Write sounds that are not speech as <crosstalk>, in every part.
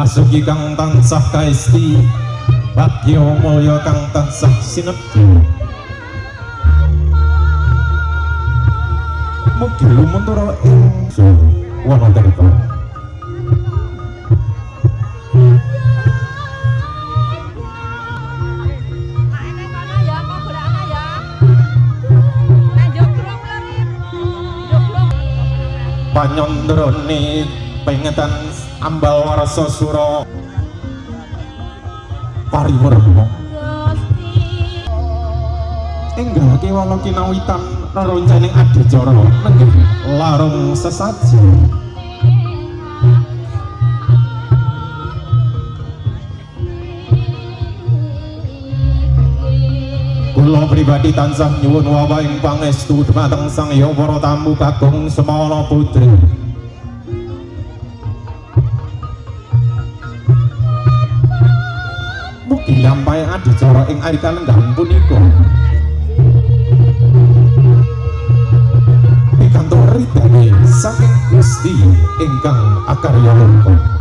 pasuki kang tansah kaesti. Bagya mulya kang tansah sinebut mugi lumuntura ing wana tirta panyondrone pengetan ambal warasa sura. Pariwerna enggak kewala kinawitan reroncaning adicara nenggih larung sesaji. Kula pribadi tansah nyuwun wawahing pangestu dhumateng Sang para tamu kakung Semana Putri. Mugi lampahe adicara ing ari kalenggahan punika. Pikantuk ridane saking Gusti ingkang akarya lungguh.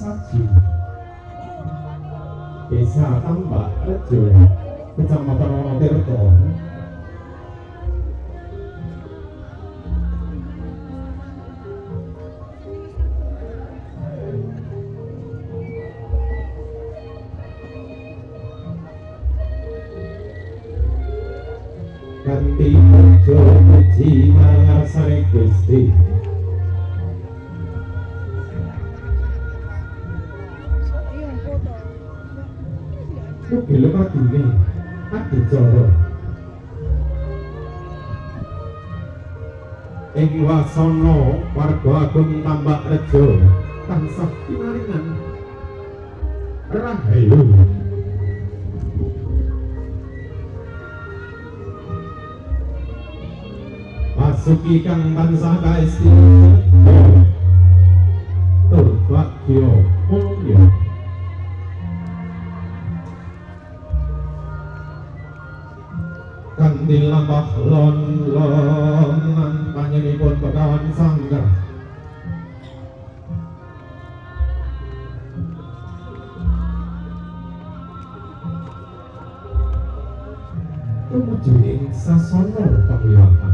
Sesaji Desa Tambak Rejo Kecamatan Wonotirto Kanti Ojo Puji Mangarsane Gusti Mugi lumadine adicara Ing wasana warga agung Tambak Rejo tansah pinaringan rahayu. Pasuki kang tansah kaesti. Tur bagya kanthi lampah lon lonan panjenenganipun Begawan Sanggar. Tumuju ing sasana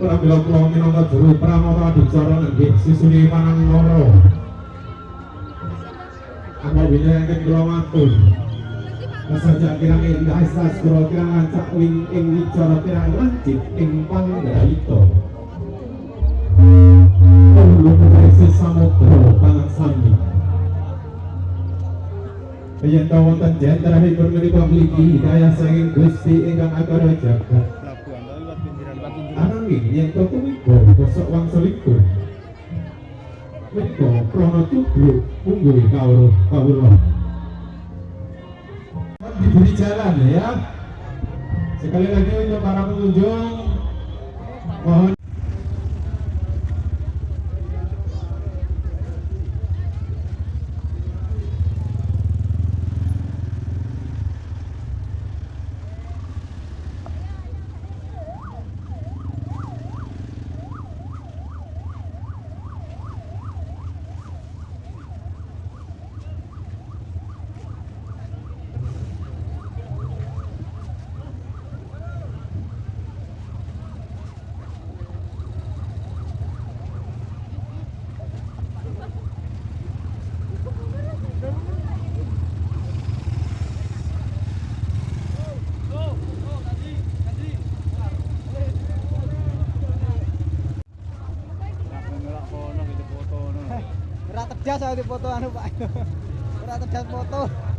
Pramila kula minangka juru pramana adicara nggih sisune panang loro Apa winyangan kula matur Saja kirang indah istas kula kirang lancak wing ing wicara kirang lancip ing panggraita Ulung dari samudra pangaksami Yen ta wonten jentrahipun menika mligi hidayah saking Gusti ingkang akara jagat Nanging yang toko oh, miko kosok wang selingkuh Miko Unggul cublu unggui kauru kawulo Diberi jalan ya. Sekali lagi untuk para pengunjung Mohon Tegas aku di foto anu Pak. <laughs> Ora tegas foto.